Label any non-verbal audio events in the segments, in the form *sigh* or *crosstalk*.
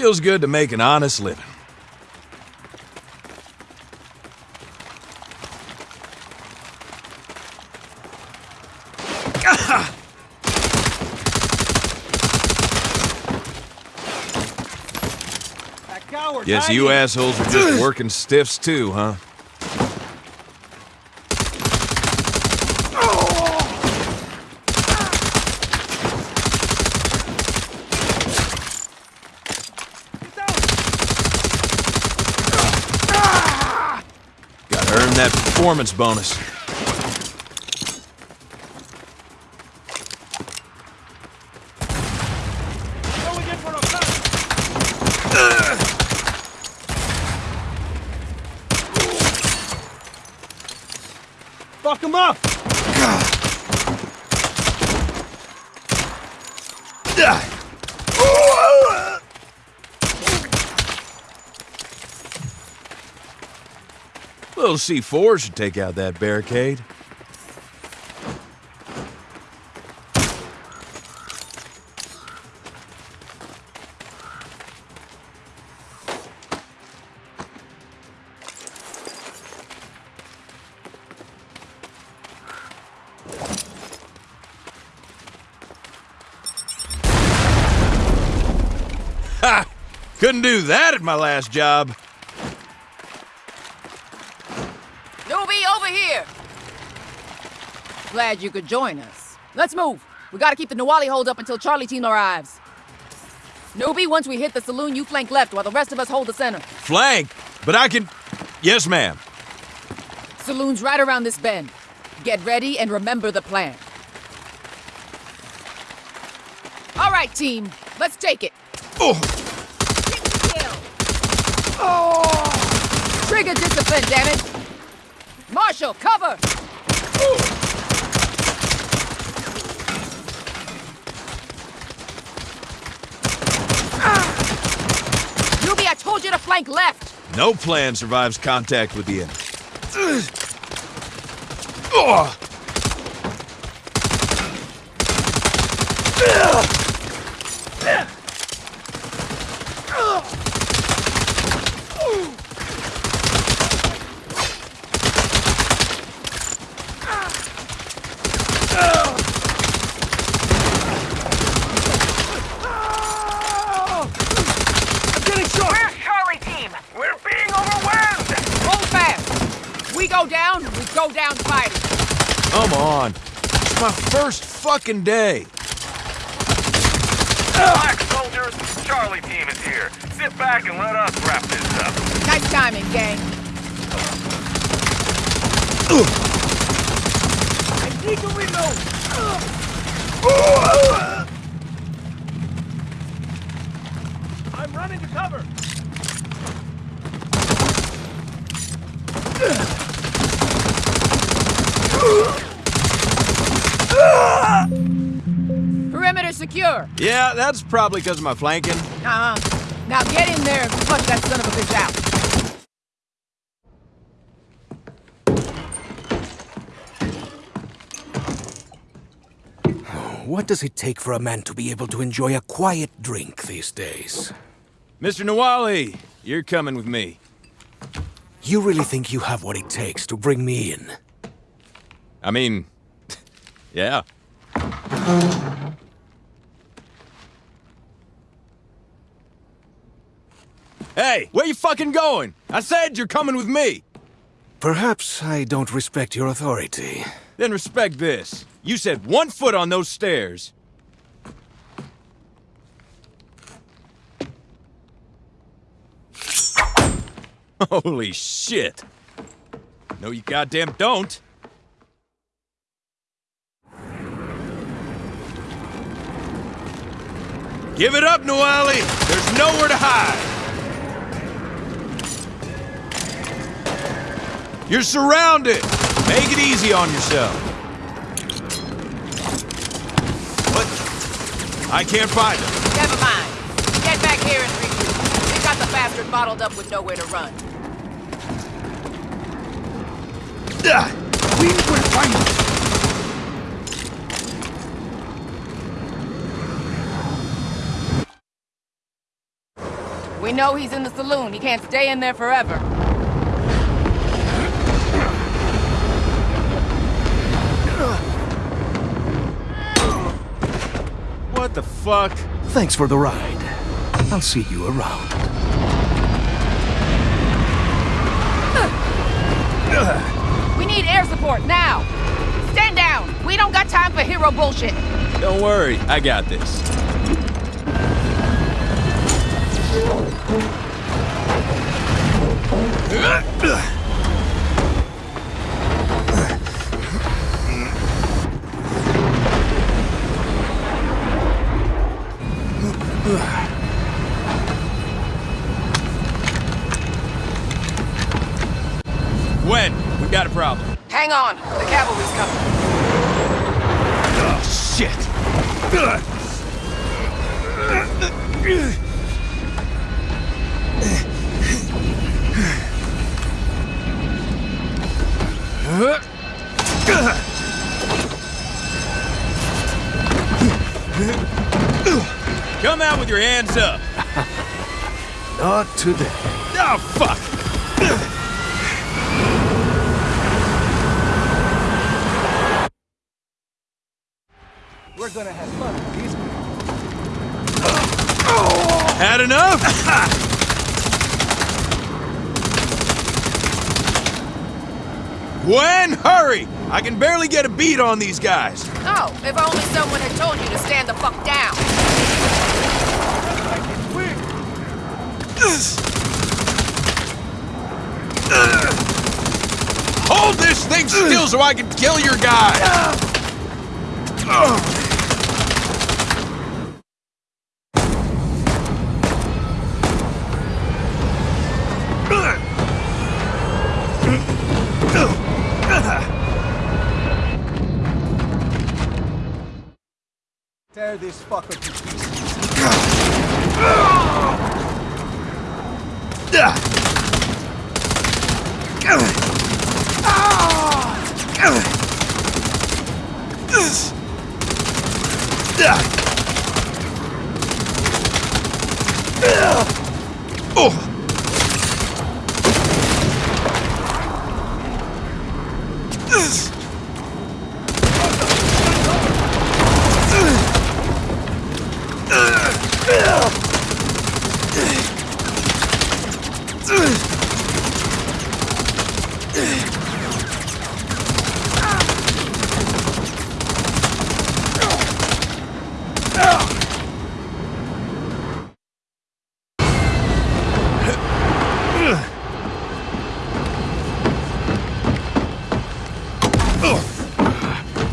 Feels good to make an honest living. Guess you assholes are just working stiffs too, huh? Gotta earn that performance bonus. Fuck him up! Little C4 should take out that barricade. Ha! Couldn't do that at my last job. Newbie, over here! Glad you could join us. Let's move. We gotta keep the Nawali hold up until Charlie team arrives. Newbie, once we hit the saloon, you flank left while the rest of us hold the center. Flank, but I can. Yes, ma'am. Saloon's right around this bend. Get ready and remember the plan. All right, team. Let's take it. Oh, Trigger discipline, damn it! Marshall, cover! Newbie, I told you to flank left! no plan survives contact with the enemy *clears throat* getting shot! Where's Charlie team? We're being overwhelmed! Hold fast! We go down, we go down fighting. Come on. It's my first fucking day. Black soldiers, Charlie team is here. Sit back and let us wrap this up. Nice timing, gang. I need to reload! That's probably because of my flanking. Uh-huh. Now get in there and flush that son of a bitch out. What does it take for a man to be able to enjoy a quiet drink these days? Mr. Nawali, you're coming with me. You really think you have what it takes to bring me in? I mean, *laughs* yeah. Hey, where you fucking going? I said you're coming with me. Perhaps I don't respect your authority. Then respect this. You said one foot on those stairs. *laughs* Holy shit. No, you goddamn don't. Give it up, Noali! There's nowhere to hide! You're surrounded! Make it easy on yourself. What? I can't find him. Never mind. Get back here and regroup. We got the bastard bottled up with nowhere to run. Ah, We will find him. We know he's in the saloon. He can't stay in there forever. What the fuck? Thanks for the ride. I'll see you around. We need air support now. Stand down. We don't got time for hero bullshit. Don't worry, I got this. When? *laughs* Hang on. The cavalry's coming. Oh, shit. Come out with your hands up. *laughs* Not today. Oh, fuck. We're gonna have fun with these Had enough? Gwen, hurry! I can barely get a beat on these guys. Oh, if only someone had told you to stand the fuck down. Hold this thing still so I can kill your guy. *laughs* Ah! Tear this fucker to pieces. Ah! Oh.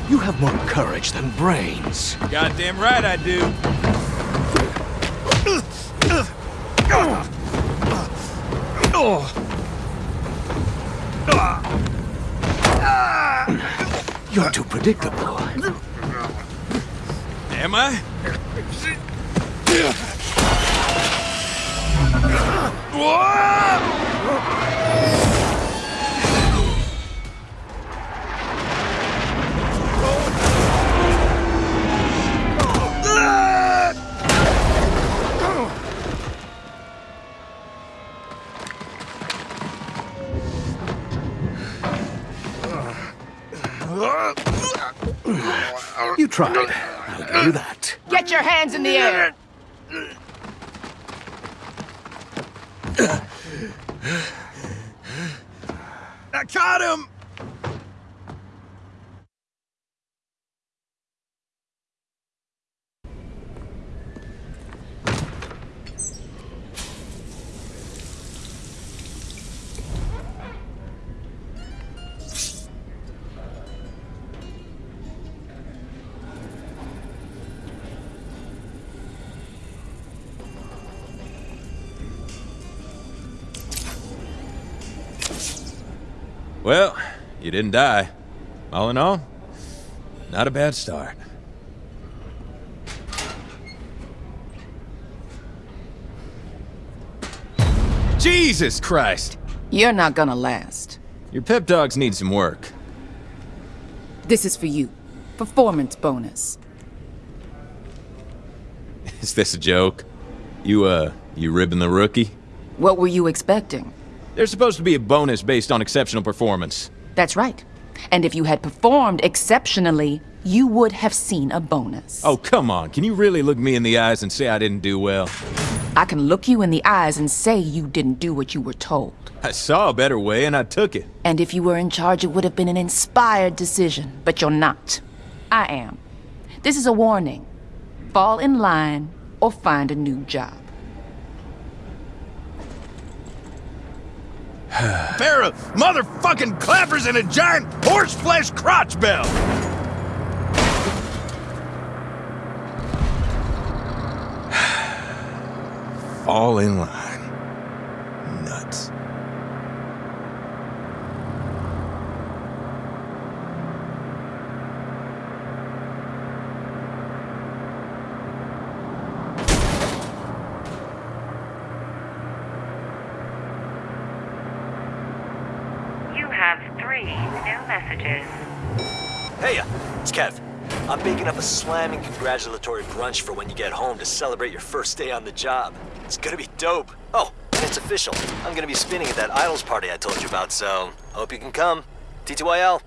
You have more courage than brains. Goddamn right I do. *clears throat* Oh. You're too predictable. Am I? You tried. I'll give you that. Get your hands in the air. I caught him! Well, you didn't die. All in all, not a bad start. Jesus Christ! You're not gonna last. Your pep dogs need some work. This is for you. Performance bonus. Is this a joke? You, uh, You ribbing the rookie? What were you expecting? There's supposed to be a bonus based on exceptional performance. That's right. And if you had performed exceptionally, you would have seen a bonus. Oh, come on. Can you really look me in the eyes and say I didn't do well? I can look you in the eyes and say you didn't do what you were told. I saw a better way and I took it. And if you were in charge, it would have been an inspired decision. But you're not. I am. This is a warning. Fall in line or find a new job. *sighs* pair of motherfucking clappers and a giant horseflesh crotch belt! *sighs* Fall in line. Have three new messages. Hey, it's Kev. I'm baking up a slamming congratulatory brunch for when you get home to celebrate your first day on the job. It's gonna be dope. Oh, and it's official. I'm gonna be spinning at that Idols party I told you about, so hope you can come. TTYL.